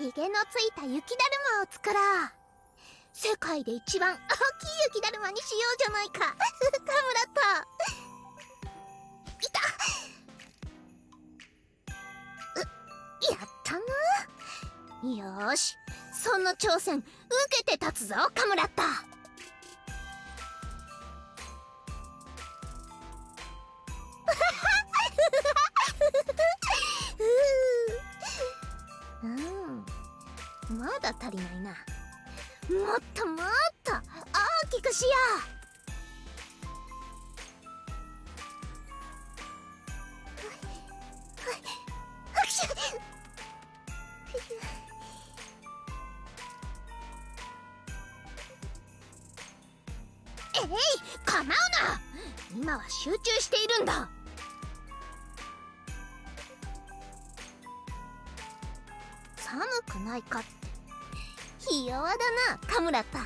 ヒゲのついた雪だるまを作ろう。世界で一番大きい雪だるまにしようじゃないか。カムラと。いた。うやったな。よし。その挑戦受けて立つぞカムラッタうんまだ足りないな。もっともっと大きくしよう。えい構うな。今は集中しているんだ。寒くないかって。ひ弱だなカムラッタ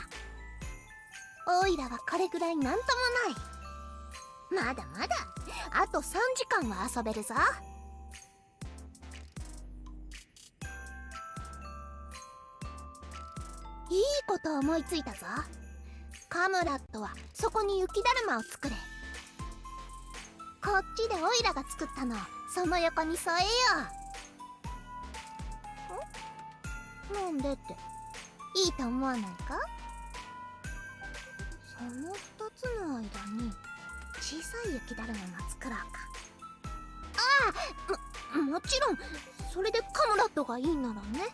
オイラはこれぐらいなんともない。まだまだあと3時間は遊べるぞ。いいこと思いついたぞ。カムラットはそこに雪だるまを作れ。こっちでオイラが作ったのその横に添えよう。なんでって。いいと思わないか？その2つの間に小さい雪だるまも作ろうか。ああももちろん。それでカムラットがいいならね。